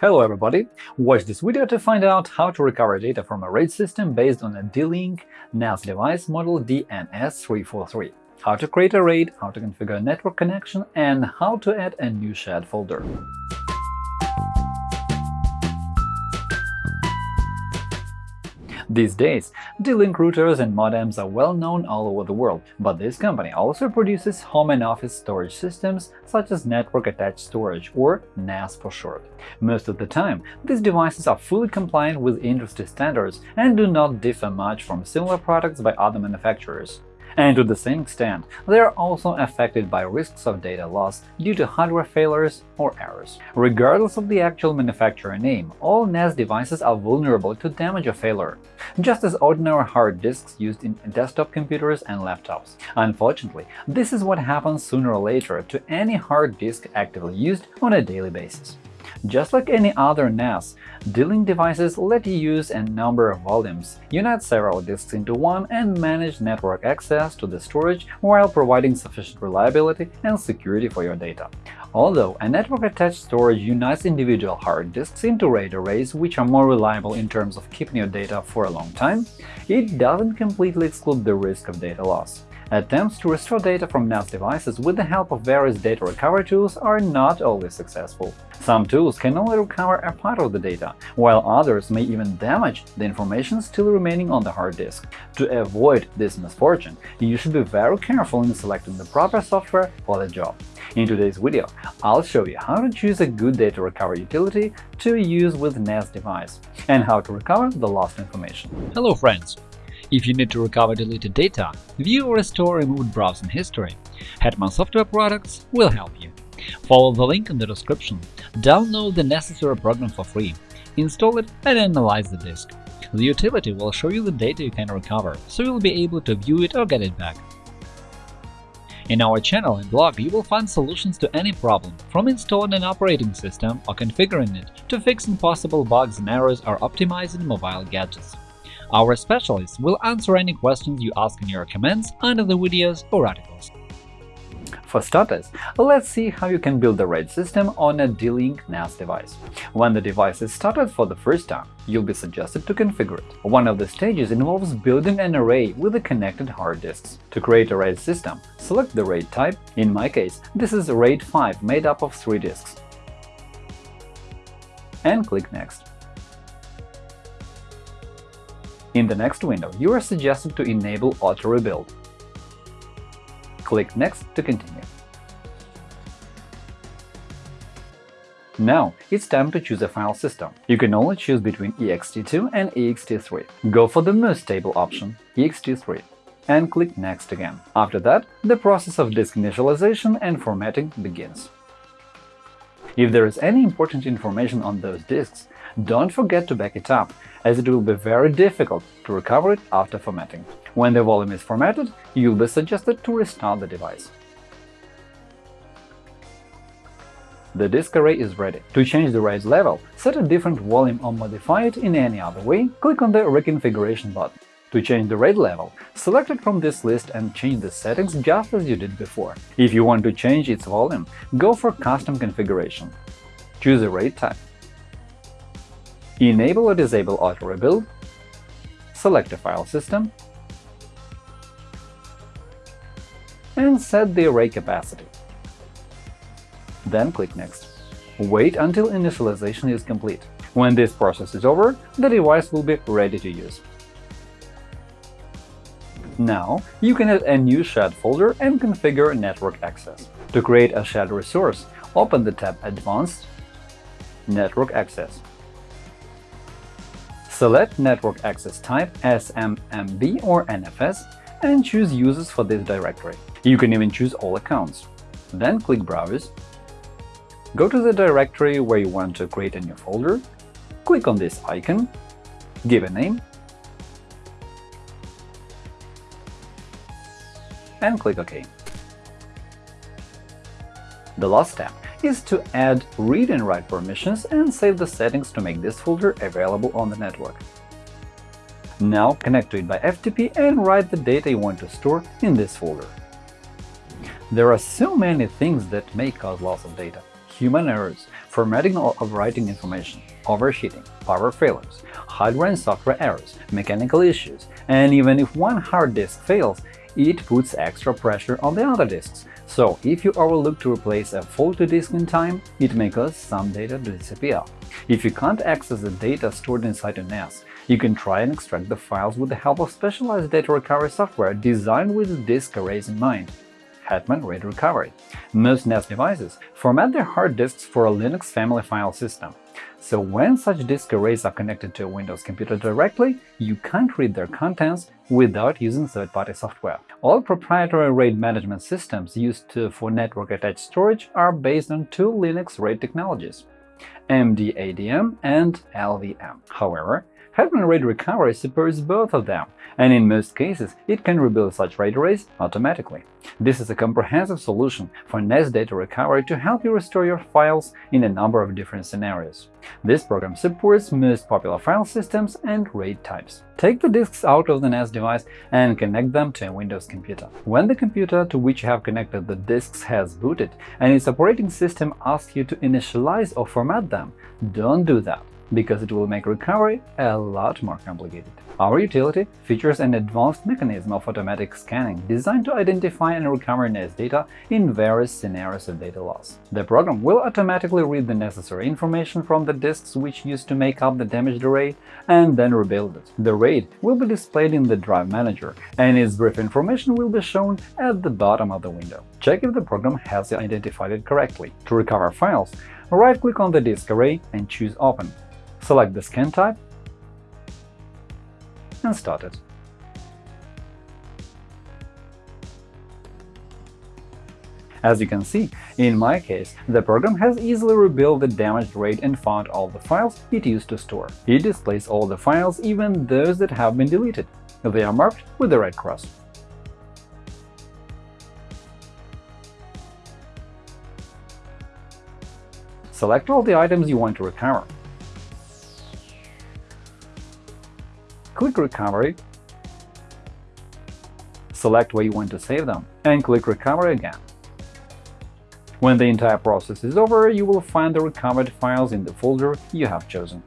Hello everybody! Watch this video to find out how to recover data from a RAID system based on a D-Link NAS device model DNS343, how to create a RAID, how to configure a network connection, and how to add a new shared folder. These days, D-Link routers and modems are well known all over the world, but this company also produces home and office storage systems such as Network-Attached Storage, or NAS for short. Most of the time, these devices are fully compliant with industry standards and do not differ much from similar products by other manufacturers. And to the same extent, they are also affected by risks of data loss due to hardware failures or errors. Regardless of the actual manufacturer name, all NAS devices are vulnerable to damage or failure, just as ordinary hard disks used in desktop computers and laptops. Unfortunately, this is what happens sooner or later to any hard disk actively used on a daily basis. Just like any other NAS, D-Link devices let you use a number of volumes, unite several disks into one, and manage network access to the storage while providing sufficient reliability and security for your data. Although a network-attached storage unites individual hard disks into RAID arrays which are more reliable in terms of keeping your data for a long time, it doesn't completely exclude the risk of data loss. Attempts to restore data from NAS devices with the help of various data recovery tools are not always successful. Some tools can only recover a part of the data, while others may even damage the information still remaining on the hard disk. To avoid this misfortune, you should be very careful in selecting the proper software for the job. In today's video, I'll show you how to choose a good data recovery utility to use with NAS device and how to recover the lost information. Hello friends! If you need to recover deleted data, view or restore removed browsing history, Hetman Software Products will help you. Follow the link in the description, download the necessary program for free, install it and analyze the disk. The utility will show you the data you can recover, so you'll be able to view it or get it back. In our channel and blog you will find solutions to any problem, from installing an operating system or configuring it to fixing possible bugs and errors or optimizing mobile gadgets. Our specialists will answer any questions you ask in your comments under the videos or articles. For starters, let's see how you can build the RAID system on a D-Link NAS device. When the device is started for the first time, you'll be suggested to configure it. One of the stages involves building an array with the connected hard disks. To create a RAID system, select the RAID type, in my case, this is RAID 5 made up of three disks, and click Next. In the next window, you are suggested to enable Auto Rebuild. Click Next to continue. Now it's time to choose a file system. You can only choose between ext2 and ext3. Go for the most stable option – ext3 and click Next again. After that, the process of disk initialization and formatting begins. If there is any important information on those disks, don't forget to back it up, as it will be very difficult to recover it after formatting. When the volume is formatted, you'll be suggested to restart the device. The disk array is ready. To change the RAID level, set a different volume or modify it in any other way, click on the Reconfiguration button. To change the RAID level, select it from this list and change the settings just as you did before. If you want to change its volume, go for Custom configuration. Choose a RAID type. Enable or disable Auto Rebuild, select a file system, and set the array capacity. Then click Next. Wait until initialization is complete. When this process is over, the device will be ready to use. Now you can add a new shared folder and configure network access. To create a shared resource, open the tab Advanced Network Access. Select Network Access Type SMB or NFS and choose Users for this directory. You can even choose all accounts. Then click Browse, go to the directory where you want to create a new folder, click on this icon, give a name, and click OK. The last step is to add read and write permissions and save the settings to make this folder available on the network. Now connect to it by FTP and write the data you want to store in this folder. There are so many things that may cause loss of data. human errors, formatting or overwriting information, overheating, power failures, hardware and software errors, mechanical issues, and even if one hard disk fails, it puts extra pressure on the other disks. So, if you overlook to replace a faulty disk in time, it may cause some data to disappear. If you can't access the data stored inside your NAS, you can try and extract the files with the help of specialized data recovery software designed with disk arrays in mind. Hetman RAID Recovery. Most NAS devices format their hard disks for a Linux family file system. So when such disk arrays are connected to a Windows computer directly, you can't read their contents without using third-party software. All proprietary RAID management systems used for network-attached storage are based on two Linux RAID technologies – MDADM and LVM. However, Hetman RAID Recovery supports both of them, and in most cases it can rebuild such RAID arrays automatically. This is a comprehensive solution for NAS data recovery to help you restore your files in a number of different scenarios. This program supports most popular file systems and RAID types. Take the disks out of the NAS device and connect them to a Windows computer. When the computer to which you have connected the disks has booted and its operating system asks you to initialize or format them, don't do that because it will make recovery a lot more complicated. Our utility features an advanced mechanism of automatic scanning designed to identify and recover NAS data in various scenarios of data loss. The program will automatically read the necessary information from the disks which used to make up the damaged array and then rebuild it. The RAID will be displayed in the Drive Manager, and its brief information will be shown at the bottom of the window. Check if the program has identified it correctly. To recover files, right-click on the disk array and choose Open. Select the scan type and start it. As you can see, in my case, the program has easily rebuilt the damaged RAID and found all the files it used to store. It displays all the files, even those that have been deleted. They are marked with the red cross. Select all the items you want to recover. Click Recovery, select where you want to save them, and click Recovery again. When the entire process is over, you will find the recovered files in the folder you have chosen.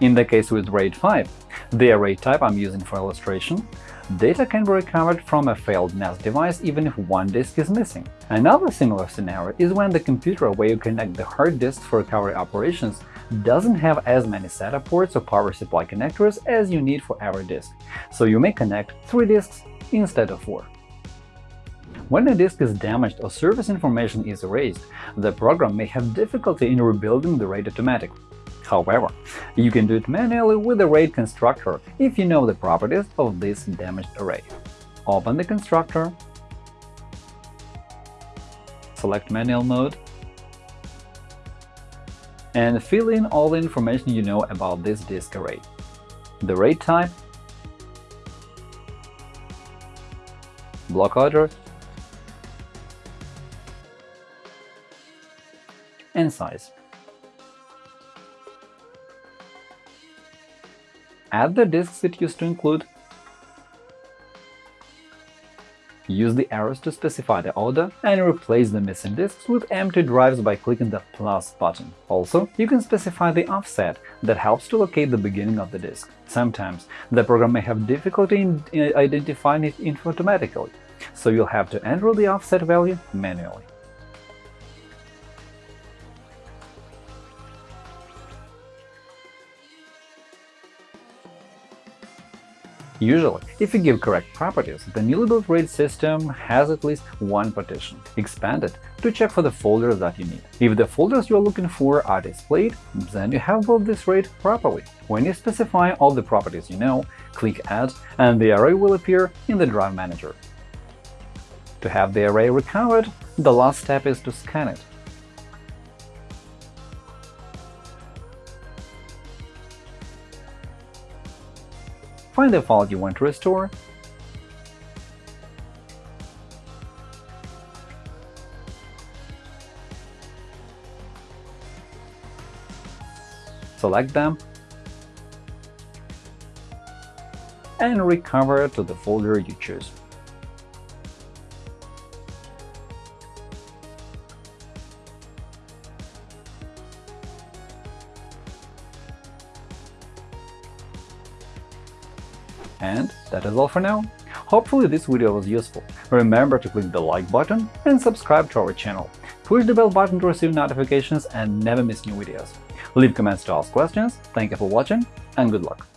In the case with RAID 5, the array type I'm using for illustration, Data can be recovered from a failed NAS device even if one disk is missing. Another similar scenario is when the computer where you connect the hard disk for recovery operations doesn't have as many SATA ports or power supply connectors as you need for every disk, so you may connect three disks instead of four. When a disk is damaged or service information is erased, the program may have difficulty in rebuilding the RAID automatically. However, you can do it manually with the RAID constructor if you know the properties of this damaged array. Open the constructor, select Manual mode, and fill in all the information you know about this disk array. The RAID type, block order, and size. Add the disks it used to include, use the arrows to specify the order, and replace the missing disks with empty drives by clicking the plus button. Also, you can specify the offset that helps to locate the beginning of the disk. Sometimes the program may have difficulty in uh, identifying it automatically, so you'll have to enter the offset value manually. Usually, if you give correct properties, the newly built RAID system has at least one partition. Expand it to check for the folders that you need. If the folders you are looking for are displayed, then you have built this RAID properly. When you specify all the properties you know, click Add, and the array will appear in the Drive Manager. To have the array recovered, the last step is to scan it. Find the file you want to restore, select them, and recover to the folder you choose. And that is all for now. Hopefully this video was useful. Remember to click the like button and subscribe to our channel. Push the bell button to receive notifications and never miss new videos. Leave comments to ask questions, thank you for watching, and good luck!